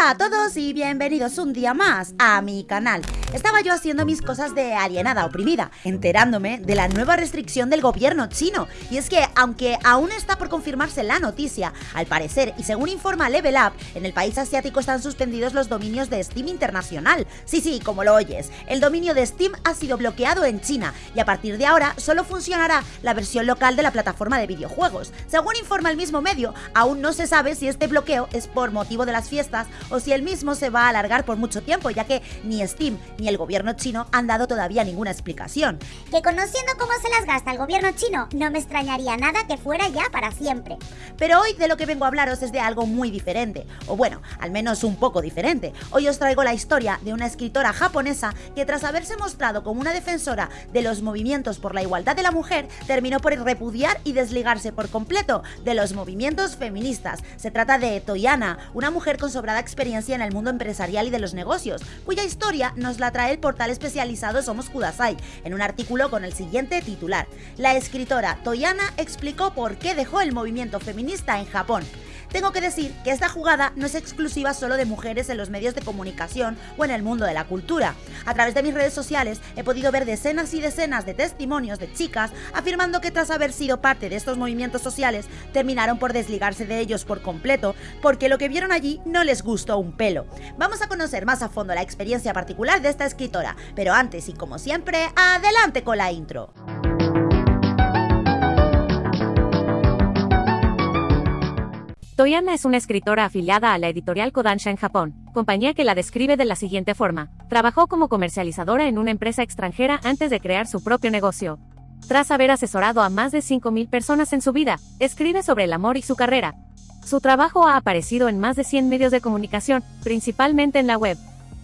Hola a todos y bienvenidos un día más a mi canal. Estaba yo haciendo mis cosas de alienada oprimida, enterándome de la nueva restricción del gobierno chino. Y es que, aunque aún está por confirmarse la noticia, al parecer, y según informa Level Up, en el país asiático están suspendidos los dominios de Steam Internacional. Sí, sí, como lo oyes, el dominio de Steam ha sido bloqueado en China y a partir de ahora solo funcionará la versión local de la plataforma de videojuegos. Según informa el mismo medio, aún no se sabe si este bloqueo es por motivo de las fiestas o si el mismo se va a alargar por mucho tiempo, ya que ni Steam ni el gobierno chino han dado todavía ninguna explicación. Que conociendo cómo se las gasta el gobierno chino, no me extrañaría nada que fuera ya para siempre. Pero hoy de lo que vengo a hablaros es de algo muy diferente, o bueno, al menos un poco diferente. Hoy os traigo la historia de una escritora japonesa que tras haberse mostrado como una defensora de los movimientos por la igualdad de la mujer, terminó por repudiar y desligarse por completo de los movimientos feministas. Se trata de Toyana, una mujer con sobrada experiencia en el mundo empresarial y de los negocios, cuya historia nos la trae el portal especializado Somos Kudasai, en un artículo con el siguiente titular. La escritora Toyana explicó por qué dejó el movimiento feminista en Japón. Tengo que decir que esta jugada no es exclusiva solo de mujeres en los medios de comunicación o en el mundo de la cultura. A través de mis redes sociales he podido ver decenas y decenas de testimonios de chicas afirmando que tras haber sido parte de estos movimientos sociales terminaron por desligarse de ellos por completo porque lo que vieron allí no les gustó un pelo. Vamos a conocer más a fondo la experiencia particular de esta escritora, pero antes y como siempre, adelante con la intro. Toyana es una escritora afiliada a la editorial Kodansha en Japón, compañía que la describe de la siguiente forma. Trabajó como comercializadora en una empresa extranjera antes de crear su propio negocio. Tras haber asesorado a más de 5.000 personas en su vida, escribe sobre el amor y su carrera. Su trabajo ha aparecido en más de 100 medios de comunicación, principalmente en la web.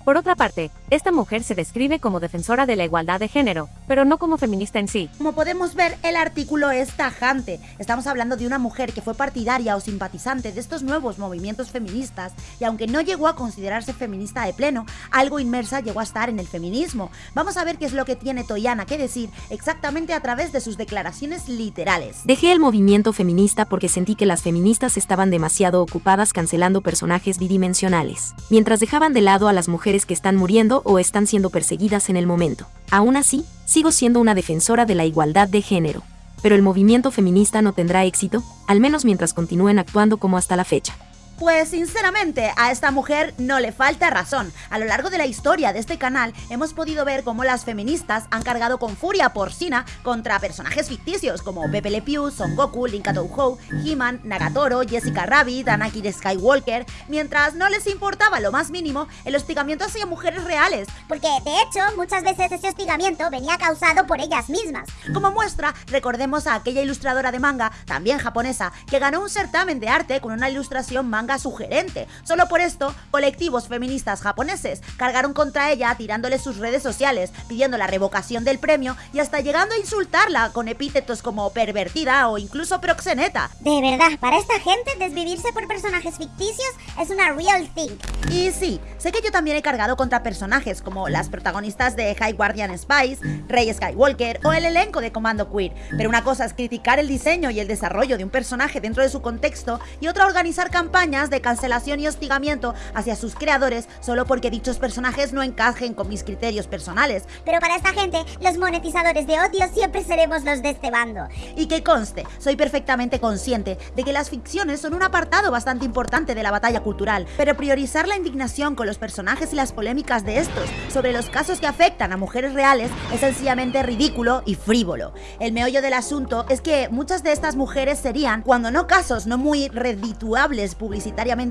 Por otra parte, esta mujer se describe como defensora de la igualdad de género, pero no como feminista en sí. Como podemos ver, el artículo es tajante. Estamos hablando de una mujer que fue partidaria o simpatizante de estos nuevos movimientos feministas y aunque no llegó a considerarse feminista de pleno, algo inmersa llegó a estar en el feminismo. Vamos a ver qué es lo que tiene Toyana que decir exactamente a través de sus declaraciones literales. Dejé el movimiento feminista porque sentí que las feministas estaban demasiado ocupadas cancelando personajes bidimensionales, mientras dejaban de lado a las mujeres que están muriendo o están siendo perseguidas en el momento. Aún así, sigo siendo una defensora de la igualdad de género. Pero el movimiento feminista no tendrá éxito, al menos mientras continúen actuando como hasta la fecha. Pues sinceramente, a esta mujer no le falta razón. A lo largo de la historia de este canal hemos podido ver cómo las feministas han cargado con furia porcina contra personajes ficticios como Pepe Le Pew, Son Goku, Linka Touhou, He-Man, Nagatoro, Jessica Rabbit, Anakin Skywalker, mientras no les importaba lo más mínimo el hostigamiento hacia mujeres reales. Porque de hecho, muchas veces ese hostigamiento venía causado por ellas mismas. Como muestra, recordemos a aquella ilustradora de manga, también japonesa, que ganó un certamen de arte con una ilustración manga sugerente. Solo por esto, colectivos feministas japoneses cargaron contra ella tirándole sus redes sociales, pidiendo la revocación del premio y hasta llegando a insultarla con epítetos como pervertida o incluso proxeneta. De verdad, para esta gente desvivirse por personajes ficticios es una real thing. Y sí, sé que yo también he cargado contra personajes como las protagonistas de High Guardian Spice, Rey Skywalker o el elenco de Comando Queer, pero una cosa es criticar el diseño y el desarrollo de un personaje dentro de su contexto y otra organizar campañas de cancelación y hostigamiento hacia sus creadores solo porque dichos personajes no encajen con mis criterios personales. Pero para esta gente, los monetizadores de odio siempre seremos los de este bando. Y que conste, soy perfectamente consciente de que las ficciones son un apartado bastante importante de la batalla cultural, pero priorizar la indignación con los personajes y las polémicas de estos sobre los casos que afectan a mujeres reales es sencillamente ridículo y frívolo. El meollo del asunto es que muchas de estas mujeres serían, cuando no casos no muy redituables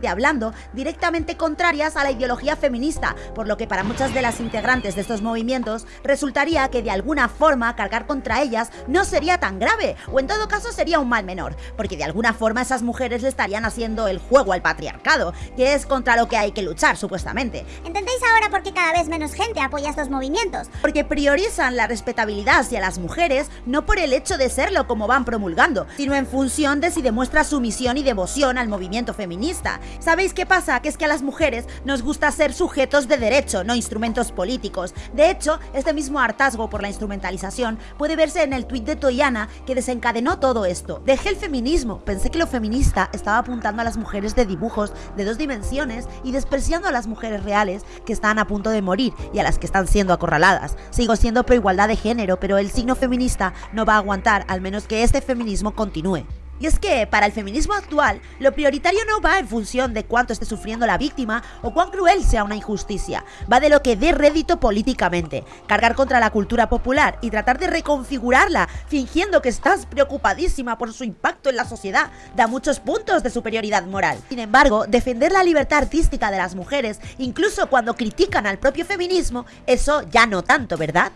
hablando, directamente contrarias a la ideología feminista, por lo que para muchas de las integrantes de estos movimientos resultaría que de alguna forma cargar contra ellas no sería tan grave, o en todo caso sería un mal menor, porque de alguna forma esas mujeres le estarían haciendo el juego al patriarcado, que es contra lo que hay que luchar supuestamente. ¿Entendéis ahora por qué cada vez menos gente apoya estos movimientos? Porque priorizan la respetabilidad hacia las mujeres no por el hecho de serlo como van promulgando, sino en función de si demuestra sumisión y devoción al movimiento feminista. ¿Sabéis qué pasa? Que es que a las mujeres nos gusta ser sujetos de derecho, no instrumentos políticos. De hecho, este mismo hartazgo por la instrumentalización puede verse en el tuit de Toyana que desencadenó todo esto. Dejé el feminismo, pensé que lo feminista estaba apuntando a las mujeres de dibujos de dos dimensiones y despreciando a las mujeres reales que están a punto de morir y a las que están siendo acorraladas. Sigo siendo pro igualdad de género, pero el signo feminista no va a aguantar al menos que este feminismo continúe. Y es que para el feminismo actual, lo prioritario no va en función de cuánto esté sufriendo la víctima o cuán cruel sea una injusticia, va de lo que dé rédito políticamente, cargar contra la cultura popular y tratar de reconfigurarla fingiendo que estás preocupadísima por su impacto en la sociedad, da muchos puntos de superioridad moral. Sin embargo, defender la libertad artística de las mujeres, incluso cuando critican al propio feminismo, eso ya no tanto, ¿verdad?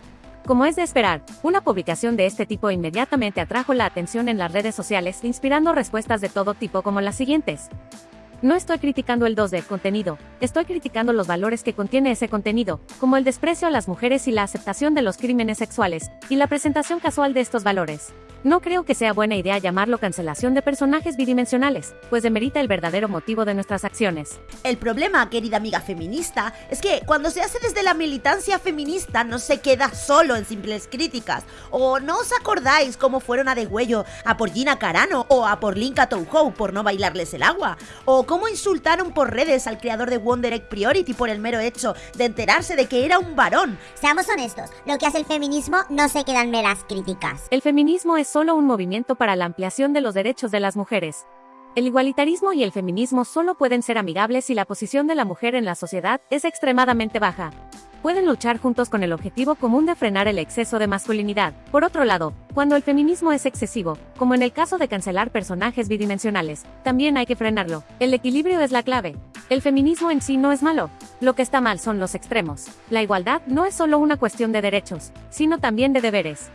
Como es de esperar, una publicación de este tipo inmediatamente atrajo la atención en las redes sociales, inspirando respuestas de todo tipo como las siguientes. No estoy criticando el 2D contenido, estoy criticando los valores que contiene ese contenido, como el desprecio a las mujeres y la aceptación de los crímenes sexuales, y la presentación casual de estos valores. No creo que sea buena idea llamarlo cancelación de personajes bidimensionales, pues demerita el verdadero motivo de nuestras acciones. El problema, querida amiga feminista, es que cuando se hace desde la militancia feminista no se queda solo en simples críticas. ¿O no os acordáis cómo fueron a degüello a por Gina Carano o a por Linka Touhou por no bailarles el agua? ¿O cómo insultaron por redes al creador de Wonder Egg Priority por el mero hecho de enterarse de que era un varón? Seamos honestos, lo que hace el feminismo no se quedan meras críticas. El feminismo es solo un movimiento para la ampliación de los derechos de las mujeres. El igualitarismo y el feminismo solo pueden ser amigables si la posición de la mujer en la sociedad es extremadamente baja. Pueden luchar juntos con el objetivo común de frenar el exceso de masculinidad. Por otro lado, cuando el feminismo es excesivo, como en el caso de cancelar personajes bidimensionales, también hay que frenarlo. El equilibrio es la clave. El feminismo en sí no es malo. Lo que está mal son los extremos. La igualdad no es solo una cuestión de derechos, sino también de deberes.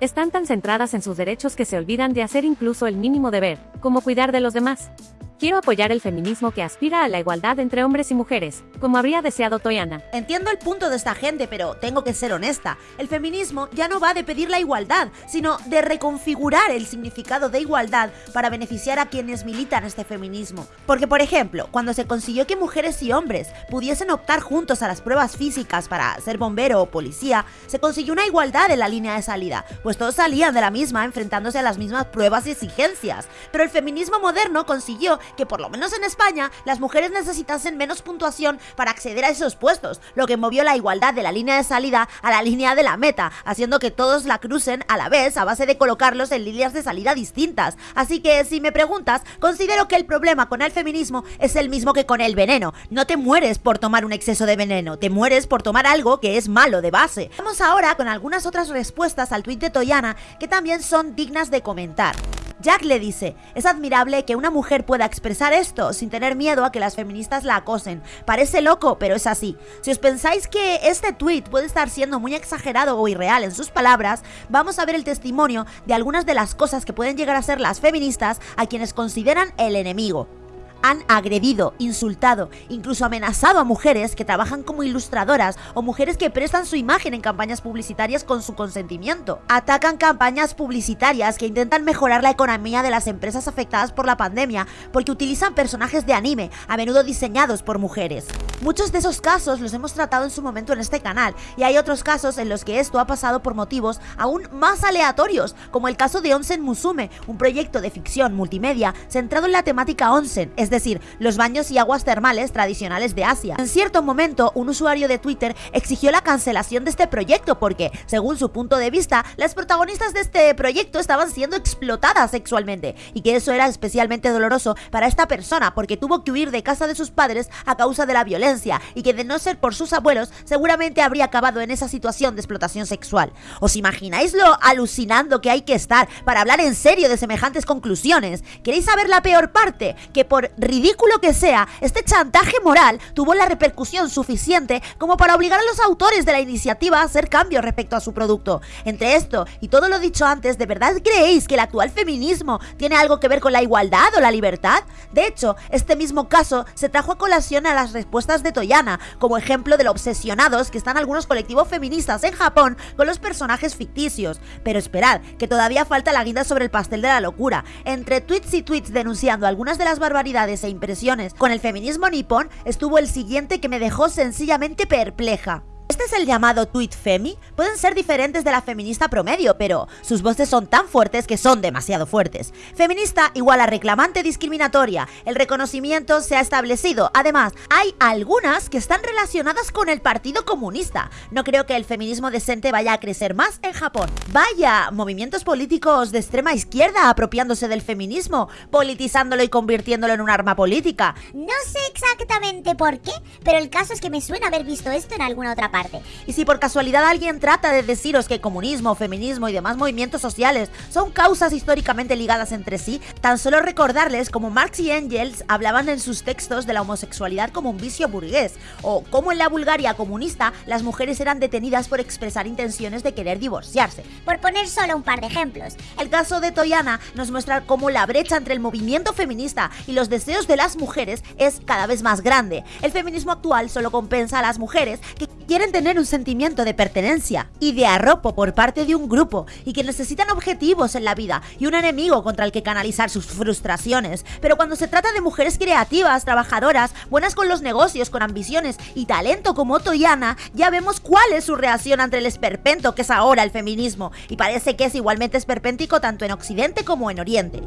Están tan centradas en sus derechos que se olvidan de hacer incluso el mínimo deber, como cuidar de los demás. Quiero apoyar el feminismo que aspira a la igualdad entre hombres y mujeres, como habría deseado Toyana. Entiendo el punto de esta gente, pero tengo que ser honesta. El feminismo ya no va de pedir la igualdad, sino de reconfigurar el significado de igualdad para beneficiar a quienes militan este feminismo. Porque, por ejemplo, cuando se consiguió que mujeres y hombres pudiesen optar juntos a las pruebas físicas para ser bombero o policía, se consiguió una igualdad en la línea de salida, pues todos salían de la misma enfrentándose a las mismas pruebas y exigencias. Pero el feminismo moderno consiguió que por lo menos en España las mujeres necesitasen menos puntuación para acceder a esos puestos, lo que movió la igualdad de la línea de salida a la línea de la meta, haciendo que todos la crucen a la vez a base de colocarlos en líneas de salida distintas. Así que si me preguntas, considero que el problema con el feminismo es el mismo que con el veneno. No te mueres por tomar un exceso de veneno, te mueres por tomar algo que es malo de base. Vamos ahora con algunas otras respuestas al tuit de Toyana que también son dignas de comentar. Jack le dice, es admirable que una mujer pueda expresar esto sin tener miedo a que las feministas la acosen. Parece loco, pero es así. Si os pensáis que este tweet puede estar siendo muy exagerado o irreal en sus palabras, vamos a ver el testimonio de algunas de las cosas que pueden llegar a ser las feministas a quienes consideran el enemigo han agredido, insultado, incluso amenazado a mujeres que trabajan como ilustradoras o mujeres que prestan su imagen en campañas publicitarias con su consentimiento. Atacan campañas publicitarias que intentan mejorar la economía de las empresas afectadas por la pandemia porque utilizan personajes de anime, a menudo diseñados por mujeres. Muchos de esos casos los hemos tratado en su momento en este canal y hay otros casos en los que esto ha pasado por motivos aún más aleatorios, como el caso de Onsen Musume, un proyecto de ficción multimedia centrado en la temática onsen, decir, los baños y aguas termales tradicionales de Asia. En cierto momento, un usuario de Twitter exigió la cancelación de este proyecto porque, según su punto de vista, las protagonistas de este proyecto estaban siendo explotadas sexualmente y que eso era especialmente doloroso para esta persona porque tuvo que huir de casa de sus padres a causa de la violencia y que de no ser por sus abuelos seguramente habría acabado en esa situación de explotación sexual. ¿Os imagináis lo alucinando que hay que estar para hablar en serio de semejantes conclusiones? ¿Queréis saber la peor parte? Que por ridículo que sea, este chantaje moral tuvo la repercusión suficiente como para obligar a los autores de la iniciativa a hacer cambios respecto a su producto. Entre esto y todo lo dicho antes, ¿de verdad creéis que el actual feminismo tiene algo que ver con la igualdad o la libertad? De hecho, este mismo caso se trajo a colación a las respuestas de Toyana, como ejemplo de lo obsesionados que están algunos colectivos feministas en Japón con los personajes ficticios. Pero esperad, que todavía falta la guinda sobre el pastel de la locura. Entre tweets y tweets denunciando algunas de las barbaridades e impresiones con el feminismo nipón, estuvo el siguiente que me dejó sencillamente perpleja. Es el llamado tweet femi. Pueden ser diferentes de la feminista promedio, pero sus voces son tan fuertes que son demasiado fuertes. Feminista igual a reclamante discriminatoria. El reconocimiento se ha establecido. Además, hay algunas que están relacionadas con el Partido Comunista. No creo que el feminismo decente vaya a crecer más en Japón. Vaya, movimientos políticos de extrema izquierda apropiándose del feminismo, politizándolo y convirtiéndolo en un arma política. No sé exactamente por qué, pero el caso es que me suena haber visto esto en alguna otra parte. Y si por casualidad alguien trata de deciros que comunismo, feminismo y demás movimientos sociales son causas históricamente ligadas entre sí, tan solo recordarles como Marx y Engels hablaban en sus textos de la homosexualidad como un vicio burgués, o cómo en la Bulgaria comunista las mujeres eran detenidas por expresar intenciones de querer divorciarse. Por poner solo un par de ejemplos. El caso de Toyana nos muestra cómo la brecha entre el movimiento feminista y los deseos de las mujeres es cada vez más grande. El feminismo actual solo compensa a las mujeres que quieren tener un sentimiento de pertenencia y de arropo por parte de un grupo y que necesitan objetivos en la vida y un enemigo contra el que canalizar sus frustraciones. Pero cuando se trata de mujeres creativas, trabajadoras, buenas con los negocios, con ambiciones y talento como Toyana, ya vemos cuál es su reacción ante el esperpento que es ahora el feminismo y parece que es igualmente esperpéntico tanto en Occidente como en Oriente.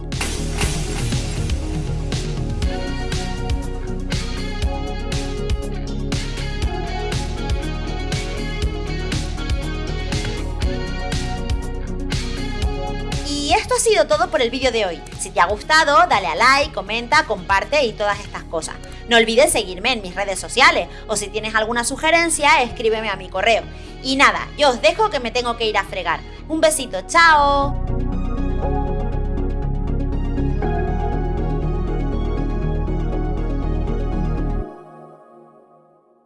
Todo por el vídeo de hoy. Si te ha gustado, dale a like, comenta, comparte y todas estas cosas. No olvides seguirme en mis redes sociales o si tienes alguna sugerencia, escríbeme a mi correo. Y nada, yo os dejo que me tengo que ir a fregar. Un besito, chao.